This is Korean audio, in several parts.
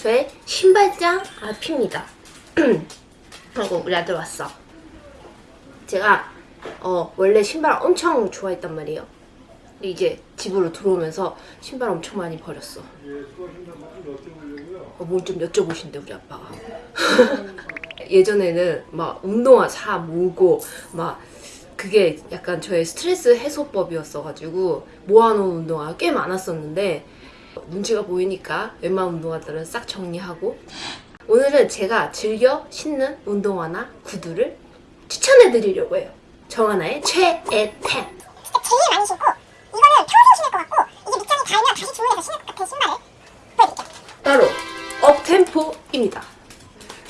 저의 신발장 앞입니다. 하고 우리 아들 왔어. 제가 어, 원래 신발 엄청 좋아했단 말이에요. 이제 집으로 들어오면서 신발 엄청 많이 버렸어. 어, 뭘좀 여쭤보신대 우리 아빠가. 예전에는 막 운동화 사 모으고 막 그게 약간 저의 스트레스 해소법이었어가지고 모아놓은 운동화 꽤 많았었는데 눈치가 보이니까 웬만한 운동화들은 싹 정리하고 오늘은 제가 즐겨 신는 운동화나 구두를 추천해 드리려고 해요. 정하나의 최애 템. 제일 많이 신고 이거는 평생 신을 것 같고 이게 밑장이 닳으면 다시 주문해서 신을 것 같은 신발을 보여드릴게요. 따로 업템포입니다.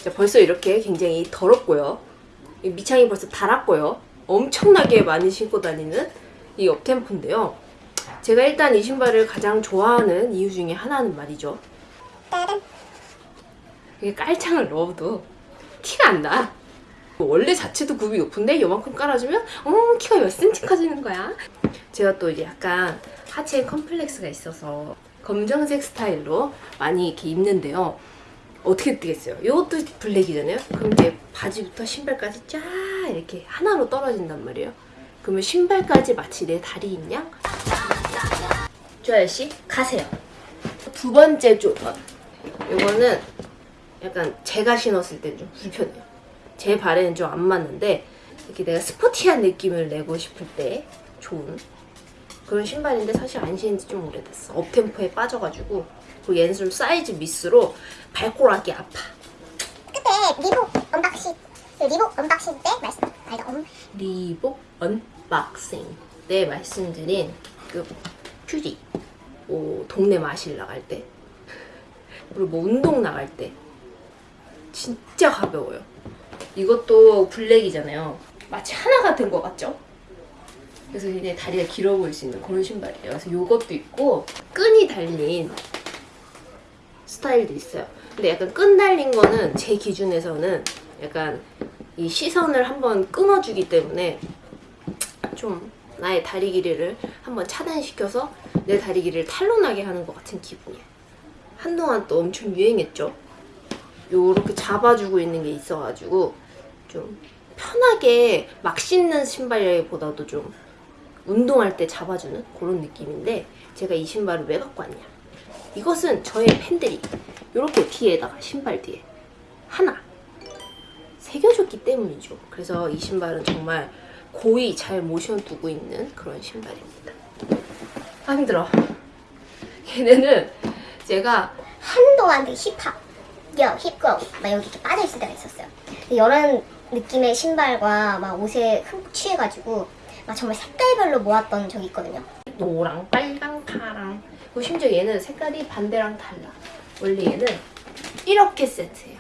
자, 벌써 이렇게 굉장히 더럽고요. 이 밑창이 벌써 닳았고요. 엄청나게 많이 신고 다니는 이 업템포인데요. 제가 일단 이 신발을 가장 좋아하는 이유 중에 하나는 말이죠. 이게 깔창을 넣어도 티가 안 나. 원래 자체도 굽이 높은데 요만큼 깔아주면 어 키가 몇 센치 커지는 거야. 제가 또 이제 약간 하체에 컴플렉스가 있어서 검정색 스타일로 많이 이렇게 입는데요. 어떻게 뜨겠어요? 이것도 블랙이잖아요. 그럼 이제 바지부터 신발까지 쫙 이렇게 하나로 떨어진단 말이에요. 그러면 신발까지 마치 내 다리인 양? 조아야 씨 가세요. 두 번째 조건. 이거는 약간 제가 신었을 땐 좀 불편해요. 제 발에는 좀 안 맞는데 이렇게 내가 스포티한 느낌을 내고 싶을 때 좋은 그런 신발인데 사실 안 신은 지 좀 오래됐어. 업템포에 빠져가지고 그 얘는 사이즈 미스로 발꼬락이 아파. 그때 Reebok unboxing 그 Reebok unboxing 때 말씀 아니 엄 Reebok unboxing 때 말씀드린 그 Fury 뭐 동네 마실 나갈 때 그리고 뭐 운동 나갈 때 진짜 가벼워요. 이것도 블랙이잖아요. 마치 하나 같은 거 같죠? 그래서 굉장히 다리가 길어 보일 수 있는 그런 신발이에요. 그래서 이것도 있고 끈이 달린 스타일도 있어요. 근데 약간 끈 달린 거는 제 기준에서는 약간 이 시선을 한번 끊어주기 때문에 좀 나의 다리 길이를 한번 차단시켜서 내 다리 길이를 탄론하게 하는 것 같은 기분이에요. 한동안 또 엄청 유행했죠. 요렇게 잡아주고 있는 게 있어가지고 좀 편하게 막 신는 신발보다도 좀 운동할 때 잡아주는 그런 느낌인데 제가 이 신발을 왜 갖고 왔냐 이것은 저의 팬들이 이렇게 뒤에다가 신발 뒤에 하나 새겨줬기 때문이죠. 그래서 이 신발은 정말 고이 잘 모셔두고 있는 그런 신발입니다. 아 힘들어. 걔네는 제가 한동안 그 힙합 여 힙거 막 여기 이렇게 빠져 있을 때가 있었어요. 이런 느낌의 신발과 막 옷에 흠뻑 취해가지고 막 정말 색깔별로 모았던 적이 있거든요. 노랑, 빨강, 파랑 그리고 심지어 얘는 색깔이 반대랑 달라. 원래 얘는 이렇게 세트예요.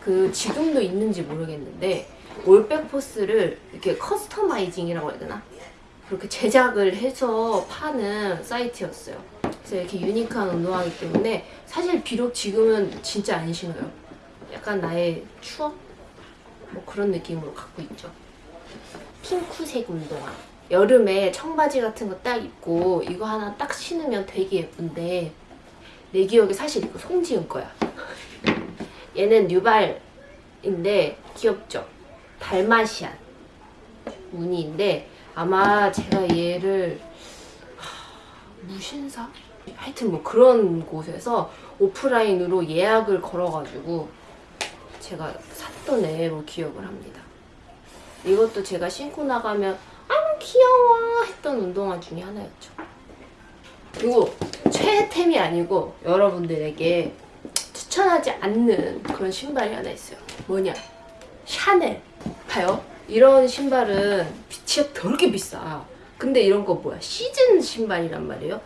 그 지금도 있는지 모르겠는데 올백 Force를 이렇게 customizing이라고 해야 되나? 그렇게 제작을 해서 파는 사이트였어요. 그래서 이렇게 unique한 운동화이기 때문에 사실 비록 지금은 진짜 안 신어요. 약간 나의 추억? 뭐 그런 느낌으로 갖고 있죠. 핑크색 운동화. 여름에 청바지 같은 거 딱 입고 이거 하나 딱 신으면 되게 예쁜데 내 기억에 사실 이거 송지은 거야. 얘는 뉴발인데 귀엽죠? 달마시안 무늬인데 아마 제가 얘를 하, 무신사? 하여튼 뭐 그런 곳에서 오프라인으로 예약을 걸어가지고 제가 샀던 애로 기억을 합니다. 이것도 제가 신고 나가면 아 귀여워 했던 운동화 중에 하나였죠. 그리고 최애템이 아니고 여러분들에게 추천하지 않는 그런 신발이 하나 있어요. 뭐냐? 샤넬. 봐요. 이런 신발은 진짜 더럽게 비싸. 근데 이런 거 뭐야? 시즌 신발이란 말이에요.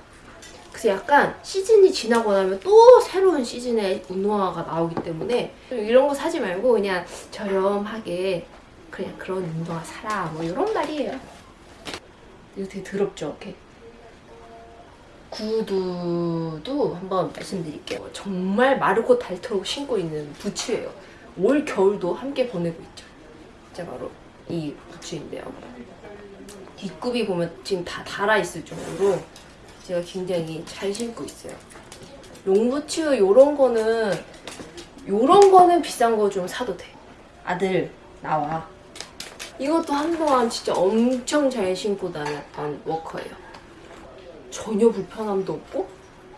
그래서 약간 시즌이 지나고 나면 또 새로운 시즌의 운동화가 나오기 때문에 이런 거 사지 말고 그냥 저렴하게 그냥 그런 운동화 사라 뭐 이런 말이에요. 이거 되게 더럽죠? 이렇게. 구두도 한번 말씀드릴게요. 정말 마르고 닳도록 신고 있는 부츠예요. 올 겨울도 함께 보내고 있죠. 진짜 바로 이 부츠인데요. 뒷굽이 보면 지금 다 달아있을 정도로 제가 굉장히 잘 신고 있어요. 롱부츠 요런 거는 요런 거는 비싼 거 좀 사도 돼. 아들 나와. 이것도 한동안 진짜 엄청 잘 신고 다녔던 워커예요. 전혀 불편함도 없고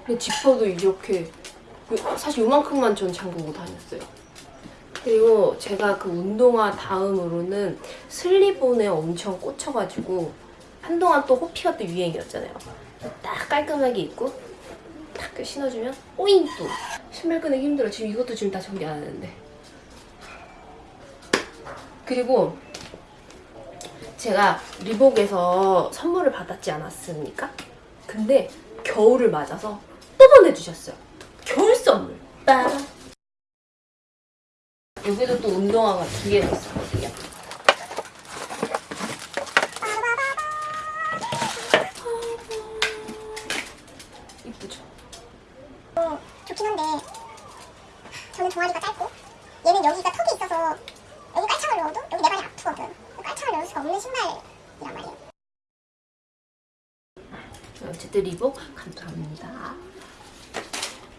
근데 지퍼도 이렇게 요- 사실 요만큼만 전 잠그고 다녔어요. 그리고 제가 그 운동화 다음으로는 슬리본에 엄청 꽂혀가지고 한동안 또 호피가 또 유행이었잖아요. 딱 깔끔하게 입고 딱 신어주면 오잉 또 신발 꺼내기 힘들어. 지금 이것도 지금 다 정리 안 하는데. 그리고 제가 리복에서 선물을 받았지 않았습니까? 근데 겨울을 맞아서 또 보내주셨어요. 겨울 선물. 빠라. 여기도 또 운동화가 두 개가 있었거든요. 이쁘죠? 좋긴 한데 저는 종아리가 짧고 얘는 여기가 턱이 있어서 여기 깔창을 넣어도 여기 내 발이 아프거든 깔창을 넣을 수가 없는 신발이란 말이에요 어쨌든 Reebok 감사합니다.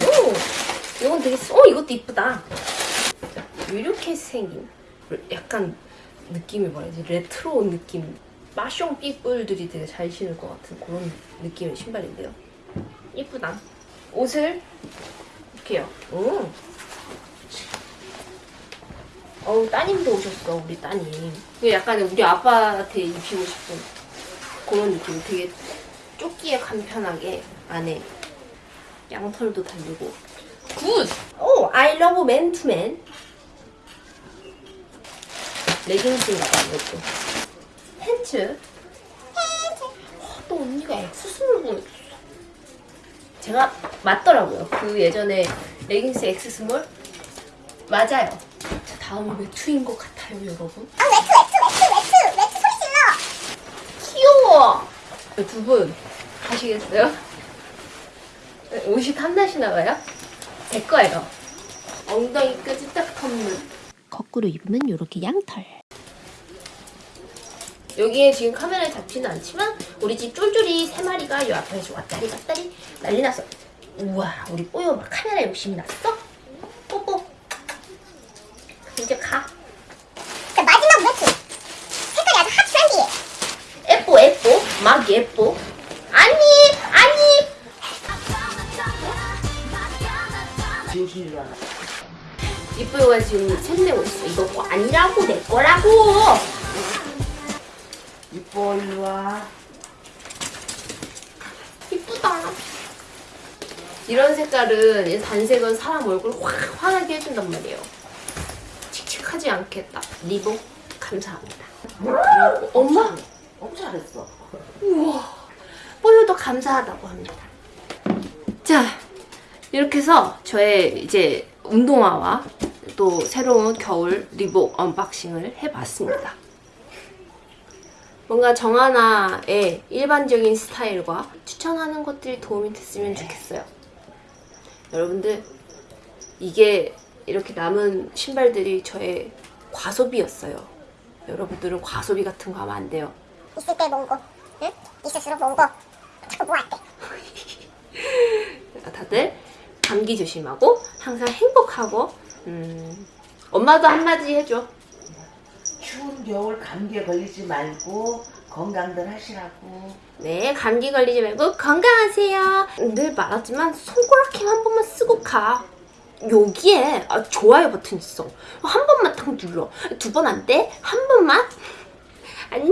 오! 이건 되게, 어, 이것도 이쁘다. 이렇게 생긴, 약간 느낌이 뭐라지? 레트로 느낌. 패션 people들이 되게 잘 신을 것 같은 그런 느낌의 신발인데요. 이쁘다. 옷을 이렇게요. 오. 어우, 따님도 오셨어, 우리 따님. 이게 약간 우리 아빠한테 입히고 싶은 그런 느낌. 되게 조끼에 간편하게 안에 양털도 달리고 good! 오! 맨투맨 레깅스인가 봐 이것도 팬츠 와, 또 언니가 X small 보냈어 제가 맞더라고요 그 예전에 레깅스 X small 맞아요 자 다음은 외투인 것 같아요 여러분 아 외투 외투 외투 외투 외투 소리 질러 귀여워. 두 분 가시겠어요? 옷이 탐나시나 봐요? 제 거예요. 엉덩이까지 딱 덮는. 거꾸로 입으면 이렇게 양털. 여기에 지금 카메라에 잡히는 않지만 우리 집 쫄쫄이 세 마리가 요 앞에서 왔다리 갔다리 난리 났어. 우와 우리 뽀요 막 카메라 욕심이 났어? 뽀뽀. 이제 가. 자 마지막 외투 색깔이 아주 핫 트렌디해 예뻐 예뻐 막 예뻐 아니 아니 진실이야. 이뻐요가 지금 샘내고 있어 이거 거 아니라고 내 거라고. 이뻐 일로 와. 이쁘다. 이런 색깔은 이 단색은 사람 얼굴 확 환하게 해준단 말이에요. 칙칙하지 딱 Reebok 감사합니다. 그리고 엄마? 너무 잘했어. 뽀요도 감사하다고 합니다. 자, 이렇게 해서 저의 이제 운동화와 또 새로운 겨울 Reebok unboxing을 해봤습니다. 뭔가 정하나의 일반적인 스타일과 추천하는 것들이 도움이 됐으면 좋겠어요. 여러분들, 이게 이렇게 남은 신발들이 저의 과소비였어요. 여러분들은 과소비 같은 거 하면 안 돼요. 있을 때거 응? 있을수록 거 자꾸 뭐 할때 다들 감기 조심하고 항상 행복하고 음, 엄마도 한마디 해줘. 추운 겨울 감기에 걸리지 말고 건강들 하시라고. 네, 감기 걸리지 말고 건강하세요. 늘 말하지만 손가락힘 한 번만 쓰고 가. 여기에 아, 좋아요 버튼 있어. 한 번만 딱 눌러. 두 번 안 돼? 한 번만? 안녕.